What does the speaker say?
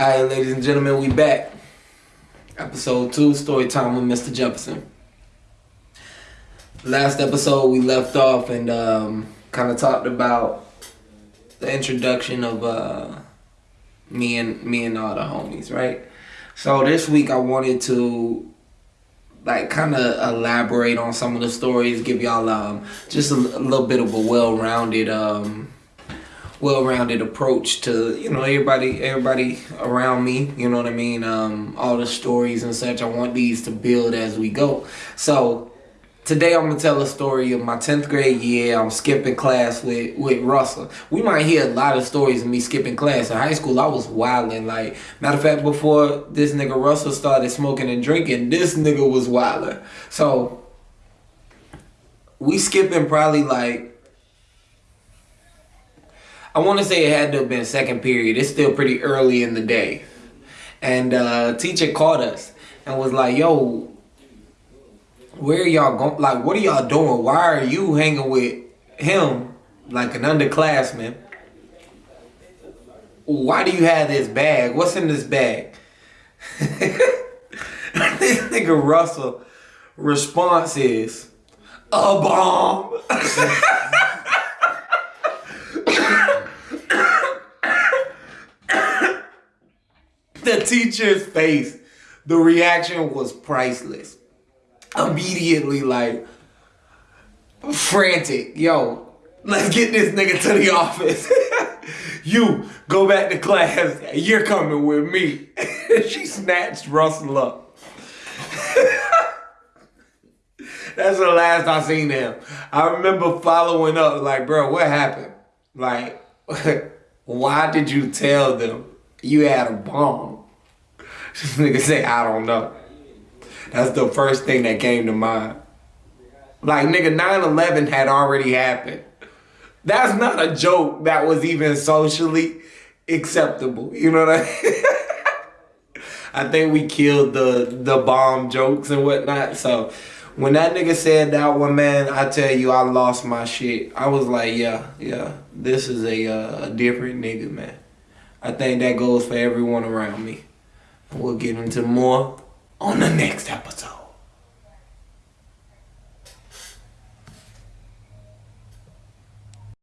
All right, ladies and gentlemen, we back. Episode two, story time with Mr. Jefferson. Last episode, we left off and um, kind of talked about the introduction of uh, me and me and all the homies, right? So this week, I wanted to like kind of elaborate on some of the stories, give y'all um, just a, a little bit of a well-rounded um, well-rounded approach to you know everybody everybody around me you know what i mean? Um, all the stories and such. I want these to build as we go. So today i'm gonna tell a story of my 10th grade year. I'm skipping class with with russell. We might hear a lot of stories of me skipping class. In high school i was wilding like matter of fact before this nigga russell started smoking and drinking this nigga was wilding so we skipping probably like I want to say it had to have been second period. It's still pretty early in the day. And uh, teacher called us and was like, yo, where y'all going? Like, what are y'all doing? Why are you hanging with him like an underclassman? Why do you have this bag? What's in this bag? this nigga Russell response is, a bomb. the teacher's face, the reaction was priceless. Immediately, like, frantic. Yo, let's get this nigga to the office. you go back to class. You're coming with me. she snatched Russell up. That's the last I seen him. I remember following up, like, bro, what happened? Like, why did you tell them you had a bomb? Nigga say, I don't know. That's the first thing that came to mind. Like, nigga, 9-11 had already happened. That's not a joke that was even socially acceptable. You know what I mean? I think we killed the the bomb jokes and whatnot. So when that nigga said that one, man, I tell you, I lost my shit. I was like, yeah, yeah, this is a, uh, a different nigga, man. I think that goes for everyone around me. We'll get into more on the next episode.